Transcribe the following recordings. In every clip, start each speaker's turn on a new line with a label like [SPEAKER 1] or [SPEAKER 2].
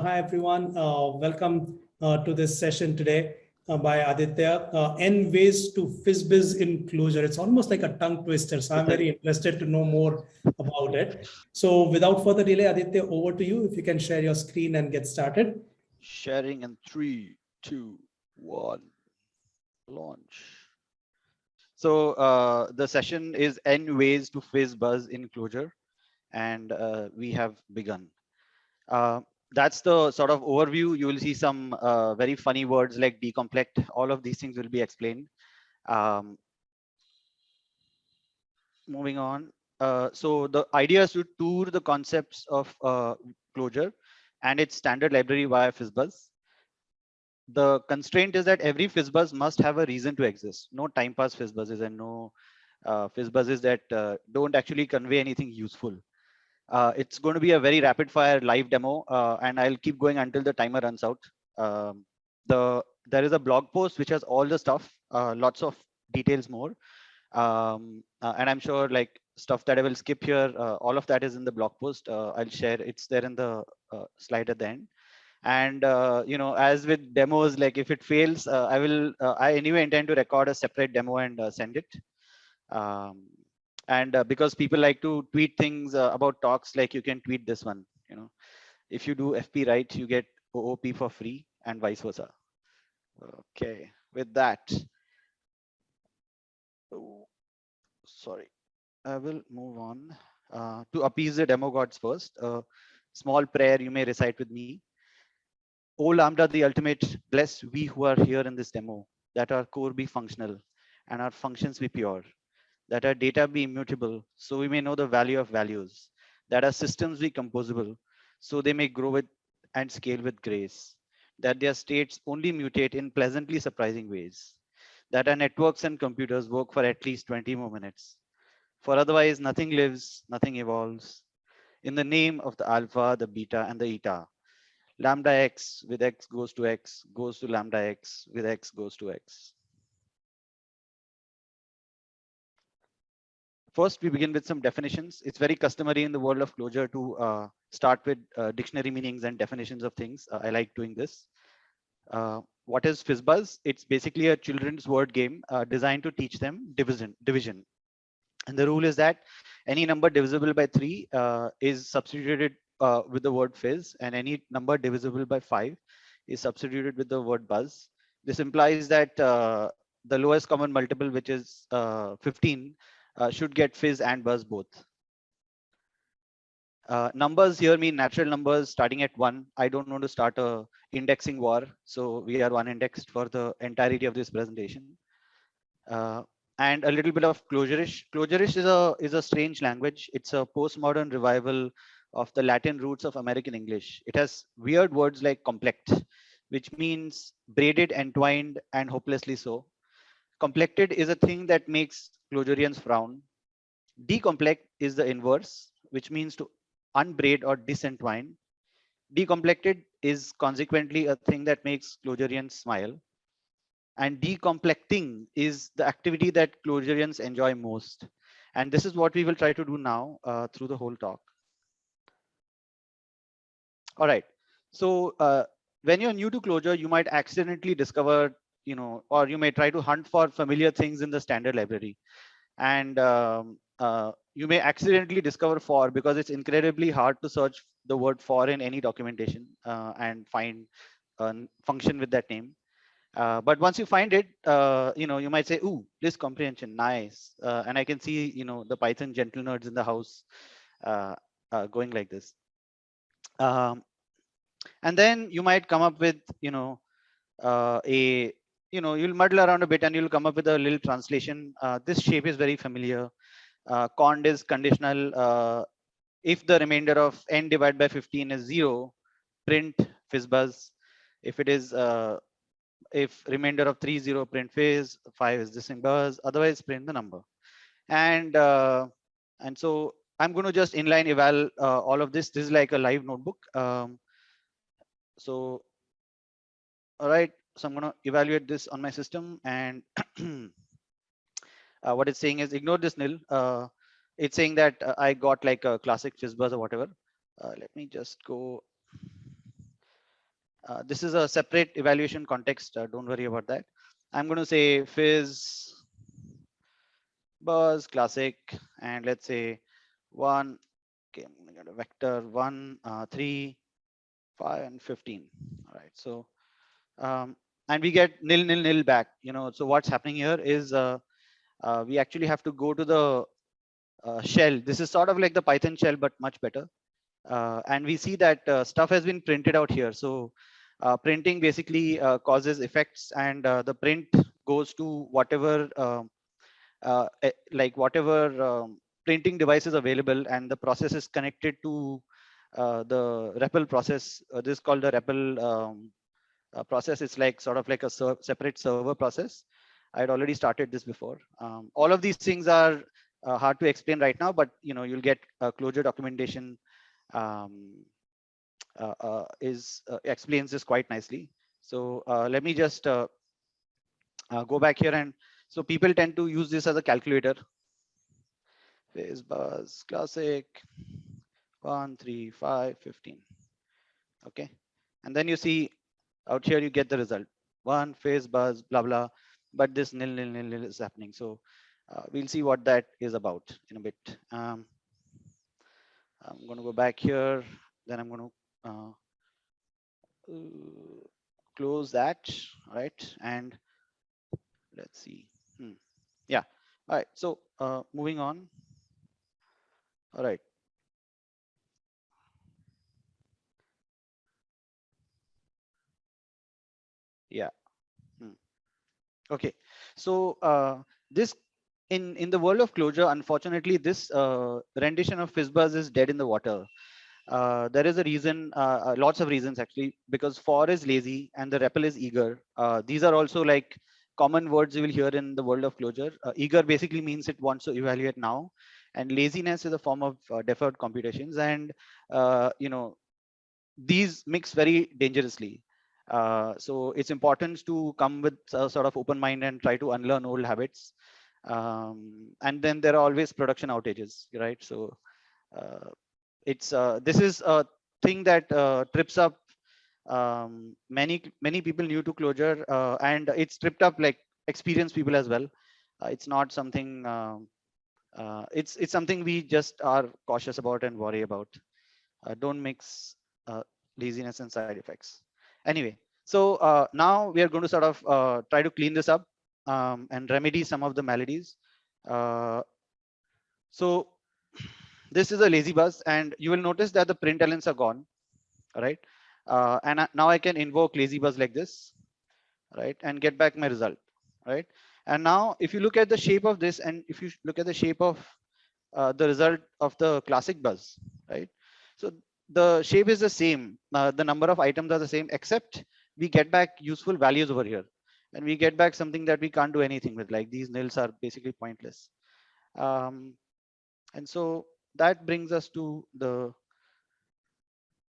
[SPEAKER 1] Hi, everyone. Uh, welcome uh, to this session today uh, by Aditya. Uh, N ways to FizzBuzz in Clojure. It's almost like a tongue twister. So I'm very interested to know more about it. So without further delay, Aditya, over to you. If you can share your screen and get started.
[SPEAKER 2] Sharing in three, two, one, launch. So uh, the session is N ways to FizzBuzz in Clojure, and uh, we have begun. Uh, that's the sort of overview. You will see some uh, very funny words like decomplect. All of these things will be explained. Um, moving on. Uh, so the idea is to tour the concepts of uh, Clojure and its standard library via FizzBuzz. The constraint is that every FizzBuzz must have a reason to exist. No time pass FizzBuzzes and no uh, FizzBuzzes that uh, don't actually convey anything useful. Uh, it's going to be a very rapid fire live demo uh, and I'll keep going until the timer runs out. Um, the There is a blog post which has all the stuff, uh, lots of details more. Um, uh, and I'm sure like stuff that I will skip here, uh, all of that is in the blog post. Uh, I'll share, it's there in the slide at the end. And, you know, as with demos, like if it fails, I will, I anyway intend to record a separate demo and send it. Um, and uh, because people like to tweet things uh, about talks like you can tweet this one you know. If you do fp right you get oop for free and vice versa. Okay with that. Oh, sorry. I will move on. Uh, to appease the demo gods first a small prayer you may recite with me. O Lambda, the ultimate, bless we who are here in this demo, that our core be functional and our functions be pure that our data be immutable, so we may know the value of values, that our systems be composable, so they may grow with and scale with grace, that their states only mutate in pleasantly surprising ways, that our networks and computers work for at least 20 more minutes. For otherwise, nothing lives, nothing evolves. In the name of the alpha, the beta, and the eta, lambda x with x goes to x, goes to lambda x, with x goes to x. First, we begin with some definitions. It's very customary in the world of Clojure to uh, start with uh, dictionary meanings and definitions of things. Uh, I like doing this. Uh, what is FizzBuzz? It's basically a children's word game uh, designed to teach them division. division. And the rule is that any number divisible by three uh, is substituted with the word fizz and any number divisible by five is substituted with the word buzz. This implies that the lowest common multiple, which is 15, uh, should get fizz and buzz both. Uh, numbers here mean natural numbers starting at one. I don't want to start a indexing war. So we are one indexed for the entirety of this presentation. Uh, and a little bit of Clojurish. Clojurish is a, is a strange language. It's a postmodern revival of the Latin roots of American English. It has weird words like complect, which means braided, entwined, and hopelessly so. Complected is a thing that makes Clojurians frown. Decomplect is the inverse, which means to unbraid or disentwine. Decomplected is consequently a thing that makes Clojurians smile. And decomplecting is the activity that Clojurians enjoy most. And this is what we will try to do now uh, through the whole talk. All right. So uh, when you're new to Clojure, you might accidentally discover you know, or you may try to hunt for familiar things in the standard library. And um, uh, you may accidentally discover for because it's incredibly hard to search the word for in any documentation uh, and find a function with that name. Uh, but once you find it, uh, you know, you might say, ooh, list comprehension, nice. Uh, and I can see, you know, the Python gentle nerds in the house uh, going like this. Um, and then you might come up with, you know, a you know, you'll muddle around a bit and you'll come up with a little translation. Uh, this shape is very familiar. Uh, cond is conditional. Uh, if the remainder of n divided by 15 is zero, print fizzbuzz. If it is, uh, if remainder of three zero, print fizz, five is this buzz, otherwise print the number. And, uh, and so I'm going to just inline eval uh, all of this. This is like a live notebook. Um, so, all right, so I'm going to evaluate this on my system and uh, what it's saying is ignore this nil. Uh, it's saying that uh, I got like a classic fizzbuzz or whatever. Uh, let me just go. uh, this is a separate evaluation context. Uh, don't worry about that. I'm going to say fizz, buzz, classic, and let's say one, okay, I'm to get a vector one, uh, three, five, and 15. All right, so, um, and we get nil, nil, nil back, you know, so what's happening here is uh, uh, we actually have to go to the uh, shell. This is sort of like the Python shell, but much better. Uh, and we see that uh, stuff has been printed out here. So uh, printing basically causes effects and the print goes to whatever um, eh, like whatever um, printing device is available and the process is connected to the REPL process. this is called the REPL um, process. It's like sort of like a ser separate server process. I had already started this before. Um, all of these things are uh, hard to explain right now, but you know you'll get Clojure documentation um, uh, uh, is uh, explains this quite nicely. So let me just go back here and so people tend to use this as a calculator. Fizz buzz classic one, three, five, 15. Okay. And then you see out here, you get the result one phase buzz, blah, blah, but this nil, nil, nil, nil is happening. So uh, we'll see what that is about in a bit. Um, I'm going to go back here. Then I'm going to uh, close that, right? And let's see. Hmm. Yeah. All right. So uh, moving on. All right. Yeah. Hmm. Okay. So uh, this in in the world of Clojure unfortunately, this uh, rendition of FizzBuzz is dead in the water. Uh, there is a reason, uh, uh, lots of reasons actually, because for is lazy and the REPL is eager. Uh, these are also like common words you will hear in the world of Clojure eager basically means it wants to evaluate now, and laziness is a form of deferred computations. And you know, these mix very dangerously. So it's important to come with a sort of open mind and try to unlearn old habits. Um, and then there are always production outages, right? So it's uh, this is a thing that uh, trips up um, many many people new to Clojure, uh, and it's tripped up like experienced people as well. Uh, it's not something. Um, uh, it's it's something we just are cautious about and worry about. Uh, don't mix laziness and side effects. Anyway, so now we are going to sort of try to clean this up um, and remedy some of the maladies. so this is a lazy buzz and you will notice that the print elements are gone right? Uh, and now i can invoke lazy buzz like this right and get back my result right? And now if you look at the shape of this and if you look at the shape of uh, the result of the classic buzz right? So the shape is the same uh, the number of items are the same except we get back useful values over here and we get back something that we can't do anything with like these nils are basically pointless um, and so that brings us to the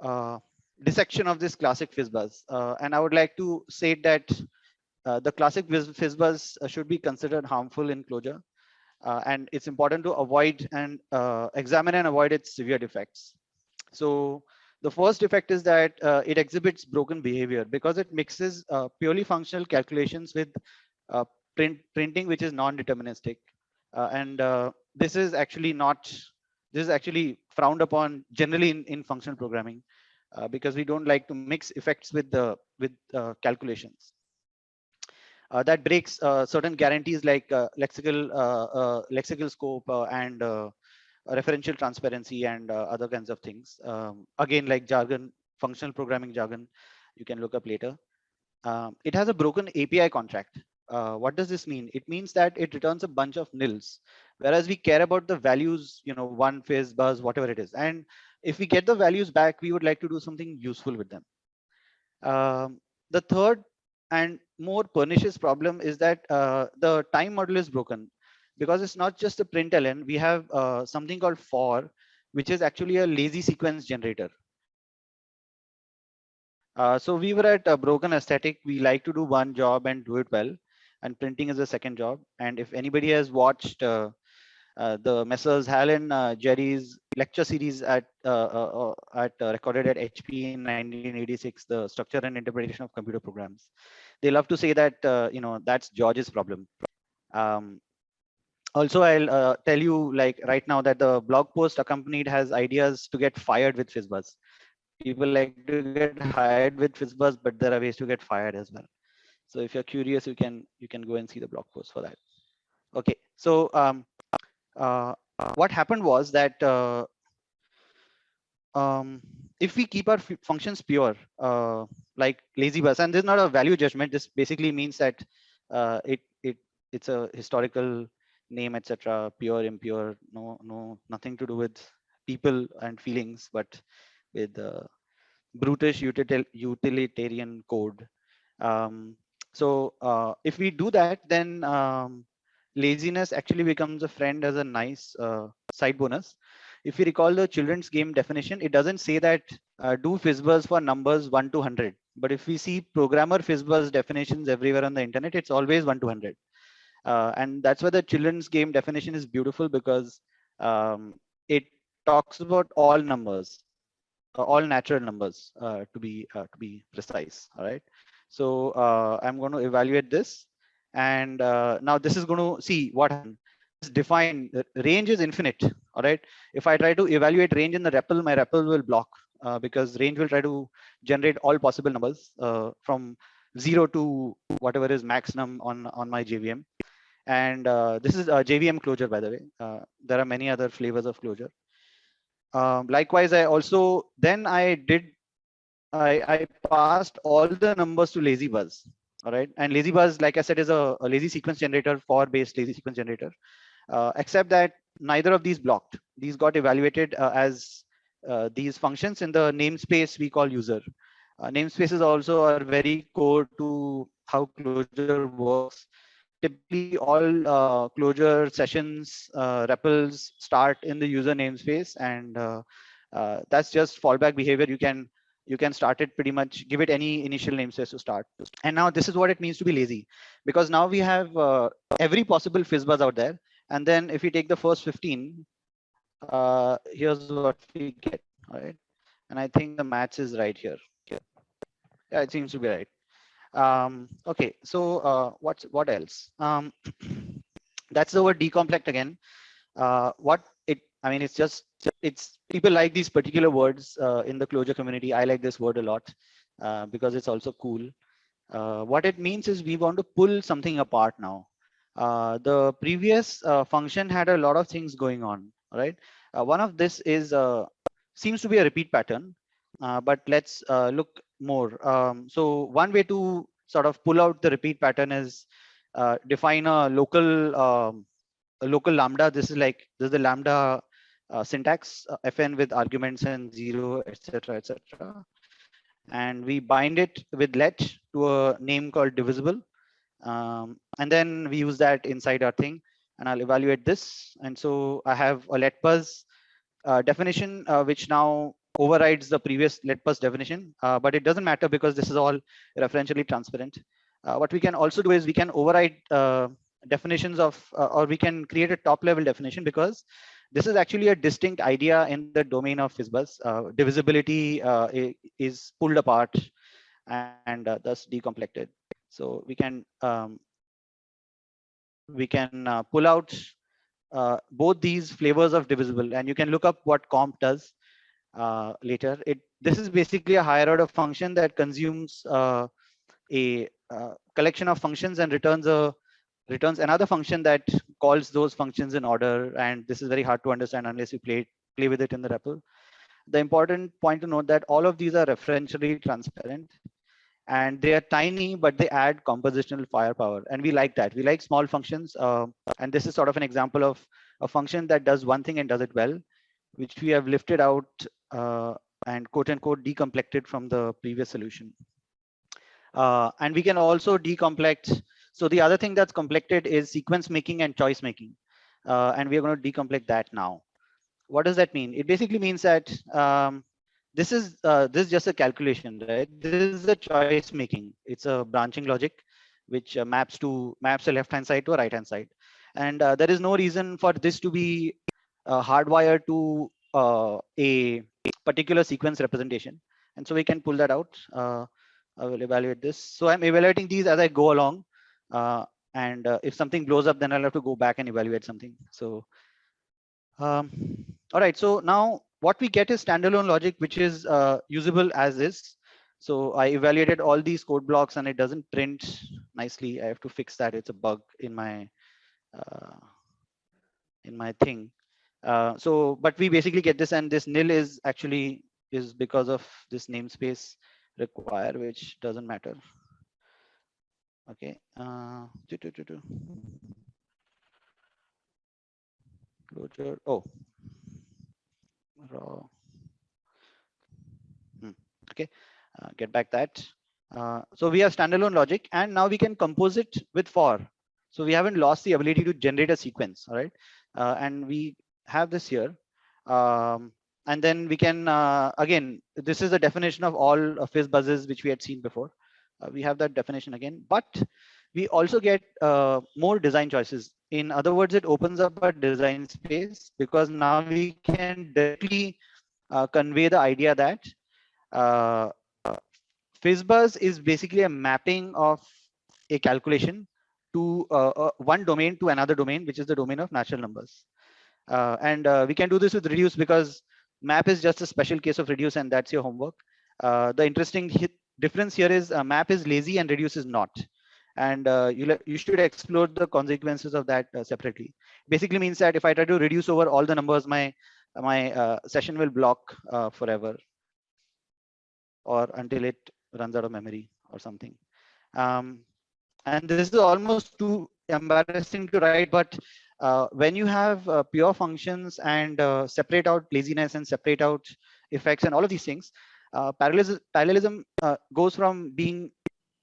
[SPEAKER 2] uh, dissection of this classic fizzbuzz. Uh, and I would like to say that uh, the classic fizzbuzz uh, should be considered harmful in Clojure Uh, and it's important to avoid and examine and avoid its severe defects. So the first effect is that it exhibits broken behavior because it mixes purely functional calculations with print, printing, which is non-deterministic. and this is actually not this is actually frowned upon generally in, in functional programming uh, because we don't like to mix effects with the with uh, calculations. Uh, that breaks uh, certain guarantees like uh, lexical uh, lexical scope and referential transparency and other kinds of things. Um, again, like jargon, functional programming jargon, you can look up later. Um, it has a broken API contract. Uh, what does this mean? It means that it returns a bunch of nils, whereas we care about the values, you know, one phase, buzz, whatever it is. And if we get the values back, we would like to do something useful with them. Um, the third and more pernicious problem is that uh, the time model is broken because it's not just a println. We have uh, something called for, which is actually a lazy sequence generator. Uh, so we were at a broken aesthetic. We like to do one job and do it well and printing is a second job. And if anybody has watched uh, uh, the Messrs. Hal and uh, Gerry's lecture series at uh, uh, at recorded at HP in 1986, the structure and interpretation of computer programs. They love to say that you know that's George's problem. Um, also, I'll tell you like right now that the blog post accompanied has ideas to get fired with FizzBuzz. People like to get hired with FizzBuzz, but there are ways to get fired as well. So if you're curious, you can you can go and see the blog post for that. Okay, so um, uh, what happened was that uh, um, if we keep our functions pure, uh, like lazy buzz, and this is not a value judgment, this basically means that uh, it it it's a historical name, etc. Pure, impure, no no nothing to do with people and feelings, but with uh, brutish util utilitarian code. Um, so uh, if we do that, then um, laziness actually becomes a friend as a nice uh, side bonus. If you recall the children's game definition, it doesn't say that uh, do fizzbuzz for numbers 1 to 100. But if we see programmer fizzbuzz definitions everywhere on the internet, it's always 1 to 100. Uh, and that's why the children's game definition is beautiful because um, it talks about all numbers, uh, all natural numbers uh, to be uh, to be precise. All right. So I'm going to evaluate this and now this is going to see what defined range is infinite all right if i try to evaluate range in the REPL my REPL will block uh, because range will try to generate all possible numbers uh, from zero to whatever is maximum on on my jvm and uh, this is a jvm Clojure by the way. Uh, there are many other flavors of Clojure. Um, likewise i also then i did I, I passed all the numbers to lazy buzz all right and lazybuzz like i said is a, a lazy sequence generator for based lazy sequence generator. Uh, except that neither of these blocked. These got evaluated uh, as uh, these functions in the namespace we call user uh, namespaces also are very core to how Clojure works. Typically all uh, Clojure sessions uh, REPLs start in the user namespace and that's just fallback behavior. You can you can start it pretty much give it any initial namespace to start. And now this is what it means to be lazy. Because now we have uh, every possible fizzbuzz out there. And then if we take the first 15 uh, here's what we get all right? And i think the match is right here yeah it seems to be right um, okay so uh, what's what else um, that's the word decomplect again uh, what it I mean, it's just, it's people like these particular words uh, in the Clojure community. I like this word a lot uh, because it's also cool. Uh, what it means is we want to pull something apart now. Uh, the previous uh, function had a lot of things going on, right? Uh, one of this is seems to be a repeat pattern, but let's look more. Um, so one way to sort of pull out the repeat pattern is define a local um, a local lambda. This is like this is the lambda uh, syntax uh, fn with arguments and zero, etc., etc. And we bind it with let to a name called divisible. Um, and then we use that inside our thing and I'll evaluate this. And so I have a let buzz uh, definition, uh, which now overrides the previous let buzz definition, uh, but it doesn't matter because this is all referentially transparent. Uh, what we can also do is we can override definitions of, or we can create a top level definition because this is actually a distinct idea in the domain of FizzBuzz. Uh, divisibility uh, is pulled apart and uh, thus decomplected. So we can um, we can uh, pull out uh, both these flavors of divisible, and you can look up what comp does uh, later. It this is basically a higher order function that consumes a collection of functions and returns a returns another function that calls those functions in order. And this is very hard to understand unless you play, play with it in the REPL. The important point to note that all of these are referentially transparent and they are tiny, but they add compositional firepower. And we like that. We like small functions. Uh, and this is sort of an example of a function that does one thing and does it well, which we have lifted out uh, and quote unquote decomplected from the previous solution. Uh, and we can also decomplect so the other thing that's complected is sequence making and choice making. Uh, and we're going to decomplect that now. What does that mean? It basically means that um, this is uh, this is just a calculation, right? This is a choice making. It's a branching logic, which uh, maps to maps a left hand side to a right hand side. And uh, there is no reason for this to be hardwired to uh, a particular sequence representation. And so we can pull that out. Uh, I will evaluate this. So I'm evaluating these as I go along. Uh, and uh, if something blows up, then I'll have to go back and evaluate something. So, um, all right. So now what we get is standalone logic, which is uh, usable as is. So I evaluated all these code blocks and it doesn't print nicely. I have to fix that. It's a bug in my uh, in my thing. Uh, so, but we basically get this and this nil is actually is because of this namespace require, which doesn't matter. Okay. Uh, doo -doo -doo Clojure. Oh, raw. Hmm. Okay. Uh, get back that. Uh, so we have standalone logic and now we can compose it with for. So we haven't lost the ability to generate a sequence. All right. Uh, and we have this here. Um, and then we can, uh, again, this is the definition of all fizz buzzes, which we had seen before. Uh, we have that definition again, but we also get uh, more design choices. In other words, it opens up a design space because now we can directly uh, convey the idea that uh, FizzBuzz is basically a mapping of a calculation to uh, uh, one domain to another domain, which is the domain of natural numbers. Uh, and uh, we can do this with reduce because map is just a special case of reduce and that's your homework. Uh, the interesting difference here is uh, map is lazy and reduce is not. And you, you should explore the consequences of that separately. Basically means that if I try to reduce over all the numbers, my my session will block forever or until it runs out of memory or something. Um, and this is almost too embarrassing to write, but uh, when you have uh, pure functions and uh, separate out laziness and separate out effects and all of these things, uh, parallelism, parallelism uh, goes from being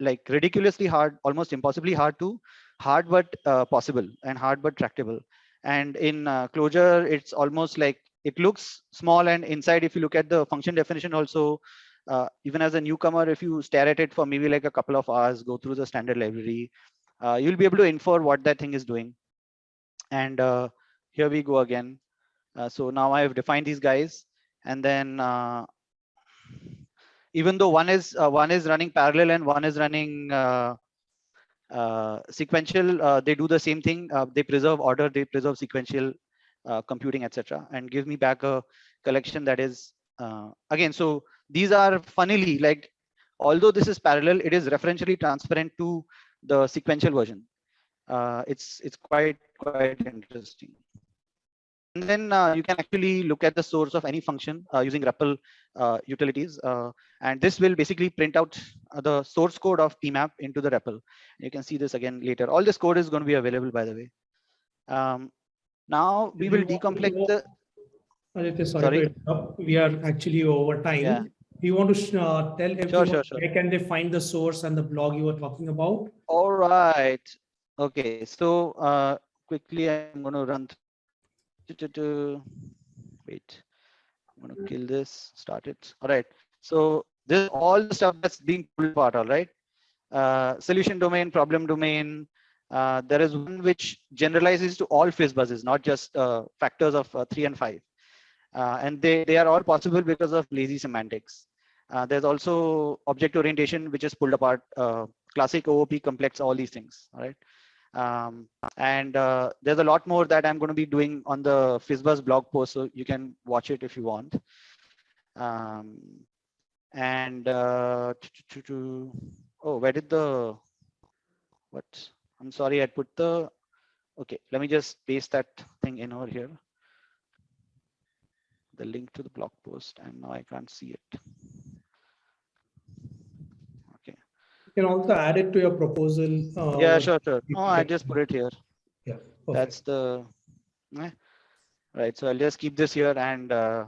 [SPEAKER 2] like ridiculously hard, almost impossibly hard to hard but uh, possible and hard but tractable. And in Clojure, it's almost like it looks small and inside, if you look at the function definition also, even as a newcomer, if you stare at it for maybe like a couple of hours, go through the standard library, you'll be able to infer what that thing is doing. And uh, here we go again. Uh, so now I have defined these guys, and then uh, even though one is uh, one is running parallel and one is running sequential, they do the same thing. they preserve order, they preserve sequential computing, etc., and give me back a collection that is again. So these are funnily like, although this is parallel, it is referentially transparent to the sequential version. Uh, it's it's quite quite interesting. And then uh, you can actually look at the source of any function uh, using REPL uh, utilities. Uh, and this will basically print out the source code of PMAP into the REPL. You can see this again later. All this code is going to be available, by the way. Um, now we will decomplect the.
[SPEAKER 1] Aditya, sorry, sorry. we are actually over time. Yeah you want to uh, tell everyone sure, sure, sure. where can they find the source and the blog you were talking about?
[SPEAKER 2] All right. Okay. So uh, quickly, I'm going to run. Wait. I'm going to kill this. Start it. All right. So this all the stuff that's being pulled apart. All right. Uh, solution domain, problem domain. Uh, there is one which generalizes to all fizz buzzes, not just uh, factors of uh, three and five. Uh, and they, they are all possible because of lazy semantics. Uh, there's also object orientation, which is pulled apart, uh, classic OOP complex, all these things, all right? Um, and uh, there's a lot more that I'm going to be doing on the FizzBuzz blog post, so you can watch it if you want. Um, and uh, to, oh, where did the, what? I'm sorry, I put the, okay, let me just paste that thing in over here. The link to the blog post, and now I can't see it.
[SPEAKER 1] You can also add it to your proposal.
[SPEAKER 2] Uh, yeah, sure, sure. No, I just put it here.
[SPEAKER 1] Yeah.
[SPEAKER 2] That's the, eh. right. So I'll just keep this here. And uh,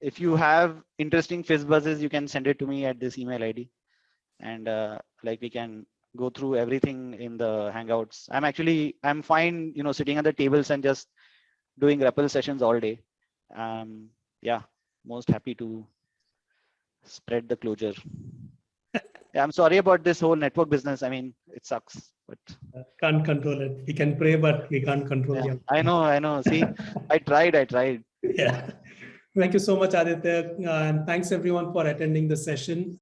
[SPEAKER 2] if you have interesting fizz buzzes, you can send it to me at this email ID. And uh, like we can go through everything in the Hangouts. I'm actually, I'm fine, you know, sitting at the tables and just doing REPL sessions all day. Um, yeah, most happy to spread the I'm sorry about this whole network business. I mean, it sucks. But
[SPEAKER 1] Can't control it. We can pray, but we can't control
[SPEAKER 2] yeah,
[SPEAKER 1] it.
[SPEAKER 2] I know, I know. See, I tried, I tried.
[SPEAKER 1] Yeah. Thank you so much, Aditya. Uh, and thanks everyone for attending the session.